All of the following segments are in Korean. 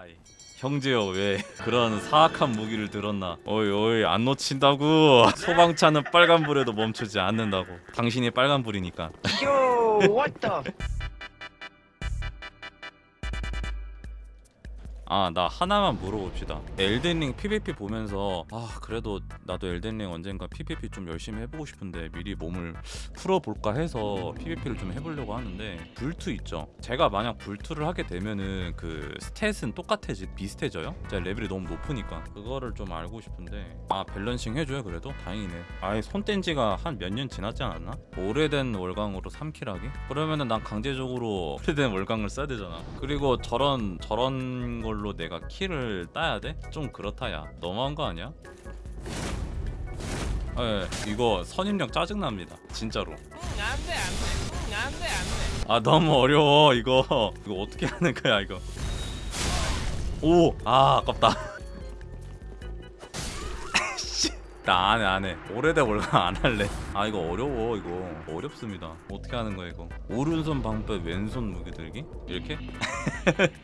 아이 형제여 왜 그런 사악한 무기를 들었나? 어이 어이 안 놓친다고. 소방차는 빨간불에도 멈추지 않는다고. 당신이 빨간불이니까. Yo, 아 나 하나만 물어봅시다 엘덴링 PVP 보면서 아 그래도 나도 엘덴링 언젠가 PVP 좀 열심히 해보고 싶은데 미리 몸을 풀어볼까 해서 PVP를 좀 해보려고 하는데 불투 있죠 제가 만약 불투를 하게 되면은 그 스탯은 똑같아지 비슷해져요? 제가 레벨이 너무 높으니까 그거를 좀 알고 싶은데 아 밸런싱 해줘요 그래도? 다행이네 아예 손 뗀 지가 한 몇 년 지났지 않았나? 오래된 월광으로 3킬 하기? 그러면은 난 강제적으로 오래된 월광을 써야 되잖아 그리고 저런 저런 걸로 내가 킬을 따야 돼? 좀 그렇다 야. 너무한 거 아니야? 예, 이거 선입력 짜증납니다 진짜로. 안돼 안돼. 안돼 안돼. 아 너무 어려워 이거. 이거 어떻게 하는 거야 이거? 오아 아깝다 나 안해 안해 오래된 월간 안 할래. 아 이거 어려워 이거. 어렵습니다. 어떻게 하는 거야 이거? 오른손 방패 왼손 무기 들기? 이렇게?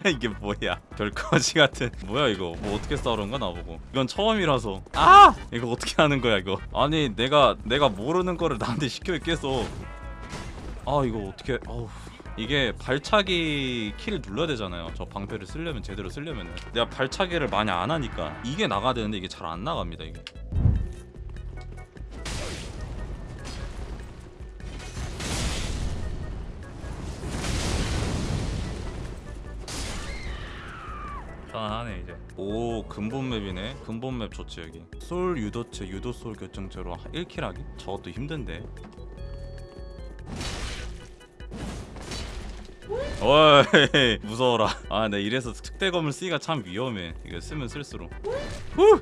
이게 뭐야? 별거지 같은. 뭐야 이거? 뭐 어떻게 싸우는 거야 나보고? 이건 처음이라서. 아! 이거 어떻게 하는 거야 이거? 아니 내가 내가 모르는 거를 나한테 시켜 있겠어 아 이거 어떻게 어우. 이게 발차기 키를 눌러야 되잖아요. 저 방패를 쓰려면 제대로 쓰려면은. 내가 발차기를 많이 안 하니까. 이게 나가야 되는데 이게 잘 안 나갑니다 이게 편안하네 이제. 오 근본 맵이네. 근본 맵 좋지 여기. 솔 유도체 유도 솔 결정체로 1킬 하기? 저것도 힘든데. 어이 무서워라. 아나 이래서 특대검을 쓰기가 참 위험해. 이거 쓰면 쓸수록. 후!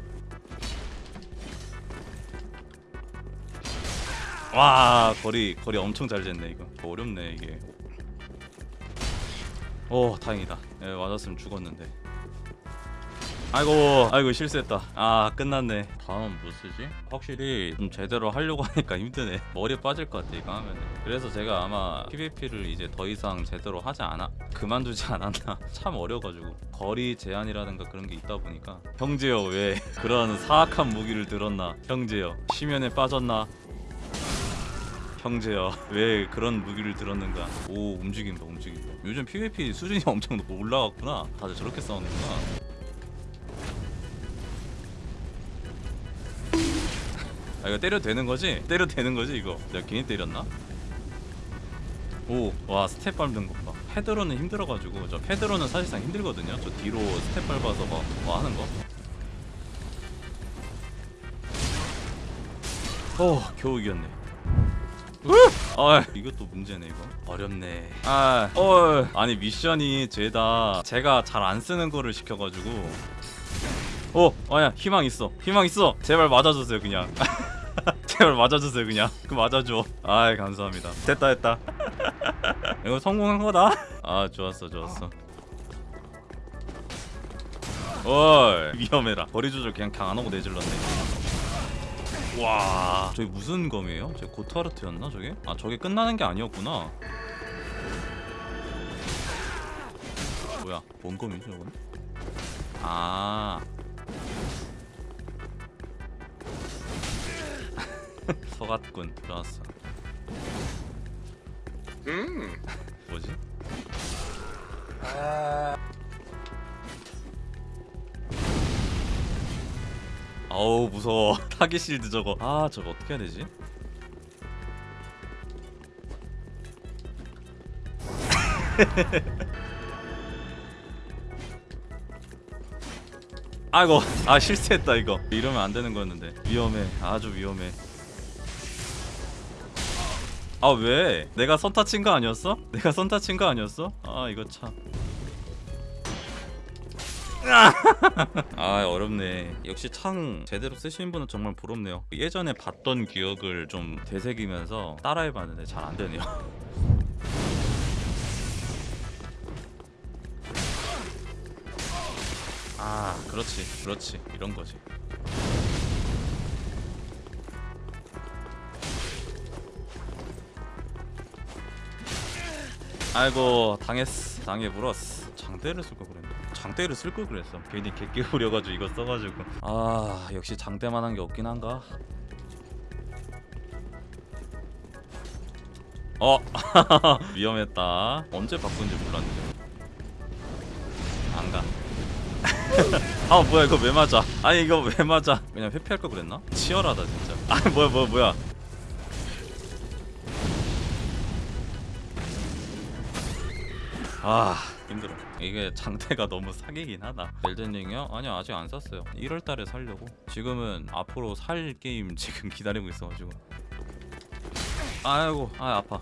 와 거리 거리 엄청 잘 쟀네 이거. 어렵네 이게. 오 다행이다. 예, 맞았으면 죽었는데 아이고 아이고 실수했다. 아 끝났네. 다음 뭐 쓰지? 확실히 좀 제대로 하려고 하니까 힘드네. 머리 빠질 것 같아 이거 하면은. 그래서 제가 아마 PVP를 이제 더 이상 제대로 하지 않아 그만두지 않았나. 참 어려가지고. 거리 제한이라든가 그런 게 있다 보니까. 형제여 왜 그런 사악한 무기를 들었나? 형제여 심연에 빠졌나? 형제여 왜 그런 무기를 들었는가? 오 움직인다 움직인다. 요즘 PVP 수준이 엄청 올라갔구나. 다들 저렇게 싸우는구나 아 이거 때려도 되는 거지? 때려도 되는 거지 이거 내가 괜히 때렸나? 오와 스텝 밟는 것봐 패드로는 힘들어가지고 저 패드로는 사실상 힘들거든요 저 뒤로 스텝 밟아서 막뭐 하는 거 어, 겨우 이겼네. 아, 이것도 문제네 이거. 어렵네. 아, 어, 아니 미션이 죄다 제가 잘 안 쓰는 거를 시켜가지고. 어, 아야 희망 있어. 희망 있어. 제발 맞아주세요 그냥. 제발 맞아주세요 그냥. 그 맞아줘. 아, 감사합니다. 됐다 됐다. 이거 성공한 거다. 아, 좋았어 좋았어. 어이 위험해라. 거리 조절 그냥 그냥 안 하고 내질렀네. 와 저게 무슨 검이에요? 저 고타르트였나 저게? 아 저게 끝나는 게 아니었구나 뭐야 뭔 검이지 저건? 아 서갓군 좋았어. Mm. 뭐지? 아우 무서워. target shield 저거. 아 저거 어떻게 해야 되지? 아이고 아 실수했다 이거. 이러면 안 되는 거였는데. 위험해. 아주 위험해 아 왜? 내가 선타 친 거 아니었어? 내가 선타 친 거 아니었어? 아 이거 참. 아 어렵네. 역시 창 제대로 쓰시는 분은 정말 부럽네요. 예전에 봤던 기억을 좀 되새기면서 따라해봤는데 잘 안되네요. 아 그렇지. 그렇지. 이런 거지 아이고 당했어 당해 물었어. 장대를 쓸 걸 그랬네 장대를 쓸 걸 그랬어. 괜히 개끼 부려가지고 이거 써가지고. 아 역시 장대만 한 게 없긴 한가? 어 위험했다. 언제 바꾼지 몰랐는데. 안가. 아 뭐야 이거 왜 맞아? 아니 이거 왜 맞아? 그냥 회피할 걸 그랬나? 치열하다 진짜. 아 뭐야 뭐야 뭐야 아 힘들어. 이게 장대가 너무 사기긴 하다. 엘든링이요? 아니요 아직 안 샀어요. 1월달에 살려고. 지금은 앞으로 살 게임 지금 기다리고 있어가지고. 아이고 아 아파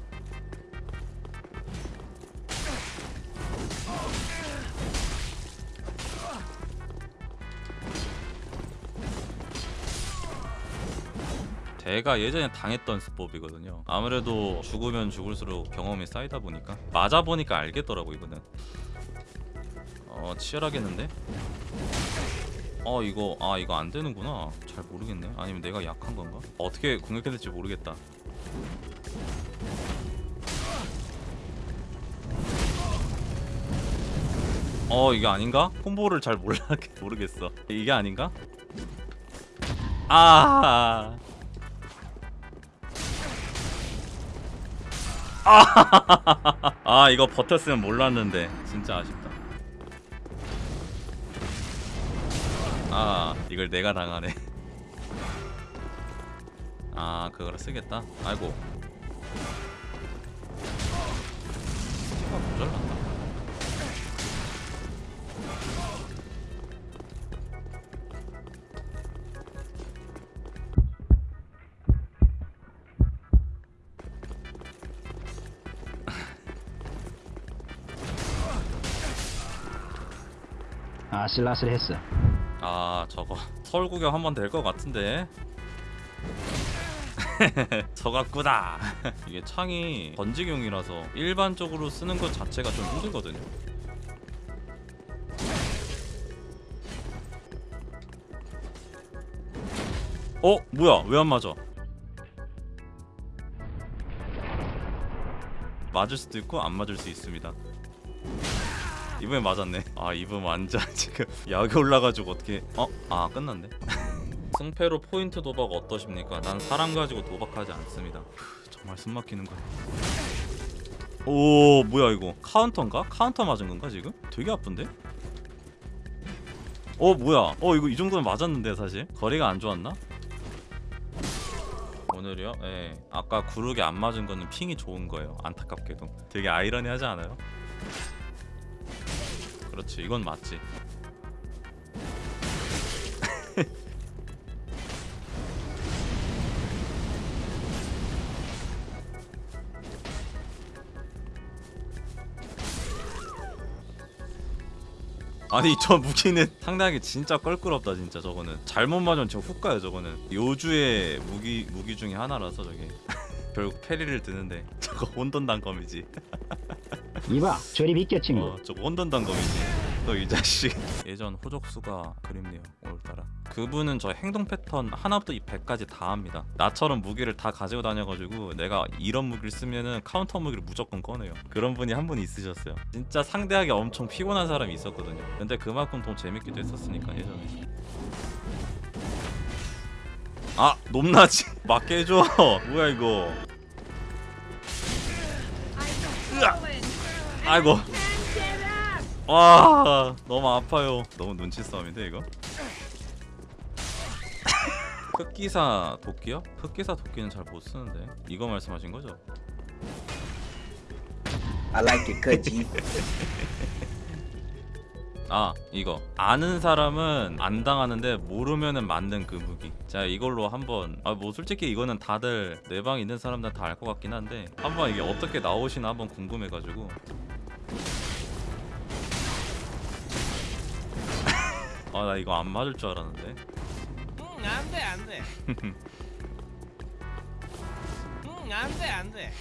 제가 예전에 당했던 수법이거든요. 아무래도 죽으면 죽을수록 경험이 쌓이다 보니까 맞아 보니까 알겠더라고 이거는. 어 치열하겠는데? 어 이거 아 이거 안 되는구나. 잘 모르겠네. 아니면 내가 약한 건가? 어떻게 공격해야 될지 모르겠다. 어 이게 아닌가? 콤보를 잘 몰라 모르겠어. 이게 아닌가? 아. 아 이거 버텼으면 몰랐는데. 진짜 아쉽다. 아 이걸 내가 당하네. 아 그거를 쓰겠다? 아이고. 스티가 모자란 아슬아슬했어. 아 저거 서울 구경 한번 될 것 같은데. 저같구나. 이게 창이 번지경이라서 일반적으로 쓰는 것 자체가 좀 힘들거든요. 어? 뭐야? 왜 안 맞아? 맞을 수도 있고 안 맞을 수 있습니다 이번에 맞았네. 아 이번 완전 지금 약이 올라가지고 어떻게? 어? 아 끝났네. 승패로 포인트 도박 어떠십니까? 난 사람 가지고 도박하지 않습니다. 후, 정말 숨 막히는 거. 오 뭐야 이거 카운터인가? 카운터 맞은 건가 지금? 되게 아픈데? 어 뭐야? 어 이거 이 정도면 맞았는데 사실 거리가 안 좋았나? 오늘이요? 예. 아까 구르기 안 맞은 거는 ping이 좋은 거예요. 안타깝게도. 되게 아이러니하지 않아요? 그렇지. 이건 맞지. 아니 저 무기는 상당히 진짜 껄끄럽다 진짜 저거는. 잘못 맞으면 저 훅 가요 저거는. 요주의 무기 무기 중에 하나라서 저게. 결국 페리를 드는데. 저거 혼돈 단검이지 이봐, 저리 비켜 친구. 어, 저거 혼돈 단검이지. 너 이 자식. 예전 호적수가 그립네요. 오늘따라. 그분은 저 행동 패턴 하나부터 이 100까지 다 합니다. 나처럼 무기를 다 가지고 다녀가지고 내가 이런 무기를 쓰면은 카운터 무기를 무조건 꺼내요. 그런 분이 한 분 있으셨어요. 진짜 상대하기 엄청 피곤한 사람이 있었거든요. 근데 그만큼 더 재밌기도 했었으니까 예전에. 아 높나지 맞게 해줘. 뭐야 이거. 아이고. 와 너무 아파요. 너무 눈치 싸움인데 이거. 흑기사 도끼요? 흑기사 도끼는 잘 못 쓰는데 이거 말씀하신 거죠? I like it, cut 아 이거 아는 사람은 안 당하는데 모르면은 맞는 그 무기 자 이걸로 한번 아 뭐 솔직히 이거는 다들 내 방 있는 사람들 다 알 것 같긴 한데 한번 이게 어떻게 나오시나 한번 궁금해가지고 아 나 이거 안 맞을 줄 알았는데 응, 안 돼, 안 돼. 응, 안 돼, 안 돼.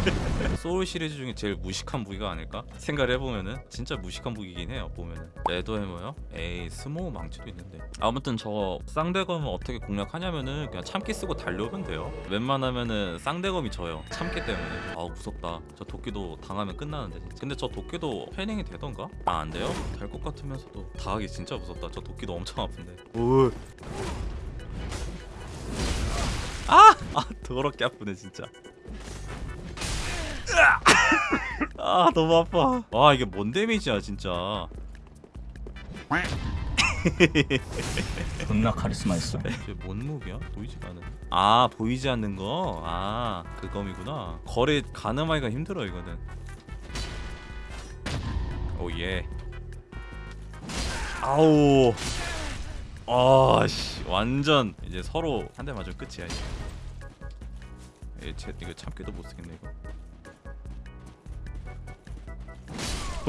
소울 시리즈 중에 제일 무식한 무기가 아닐까? 생각을 해보면은 진짜 무식한 무기긴 해요 보면은 레도 해머요? 에이 스모우 망치도 있는데 아무튼 저 쌍대검은 어떻게 공략하냐면은 그냥 참기 쓰고 달려오면 돼요 웬만하면은 쌍대검이 져요 참기 때문에 아 무섭다 저 도끼도 당하면 끝나는데 진짜 근데 저 도끼도 parrying이 되던가? 아 안 돼요? 될 것 같으면서도 당하기 진짜 무섭다 저 도끼도 엄청 아픈데 오. 아! 아 더럽게 아프네 진짜 아 너무 아파. 와 이게 뭔 데미지야 진짜. 존나 카리스마 있어. 이게 뭔 무기야? 보이지가 않는 아 보이지 않는 거? 아 그검이구나. 거리 가늠하기가 힘들어 이거는. 오예. 아우. 아씨. 완전 이제 서로 한 대 맞으면 끝이야 이제. 이 제, 이거 참기도 못 쓰겠네 이거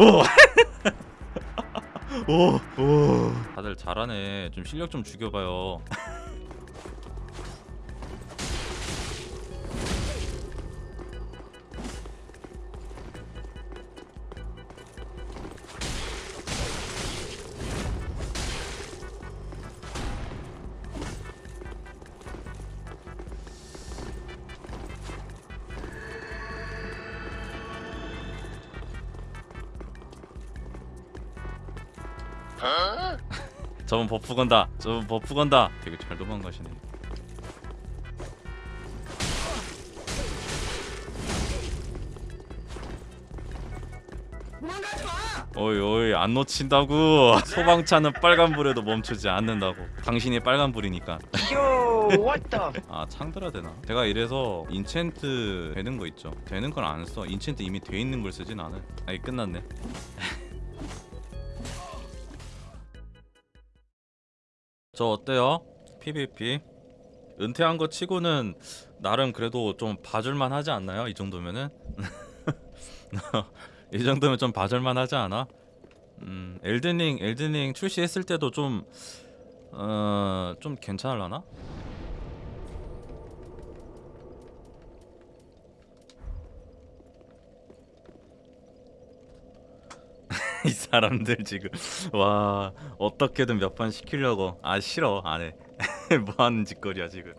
오! 오! 오! 다들 잘하네 좀 실력 좀 죽여봐요 저분 buff 건다. 저분 buff 건다. 되게 잘 도망가시네. 어이 어이 안 놓친다고. 소방차는 빨간불에도 멈추지 않는다고. 당신이 빨간불이니까? 아 창들어야 되나? 제가 이래서 enchant 되는 거 있죠. 되는 건안 써. enchant 이미 돼 있는 걸 쓰진 않아 아이 끝났네 저 어때요? PVP 은퇴한 거 치고는 나름 그래도 좀 봐줄만 하지 않나요? 이 정도면은 이 정도면 좀 봐줄만 하지 않아? 음 엘든링 엘든링 출시했을 때도 좀 어, 좀 괜찮을라나? 이 사람들 지금. 와 어떻게든 몇 판 시키려고. 아 싫어 안해. 뭐 하는 짓거리야 지금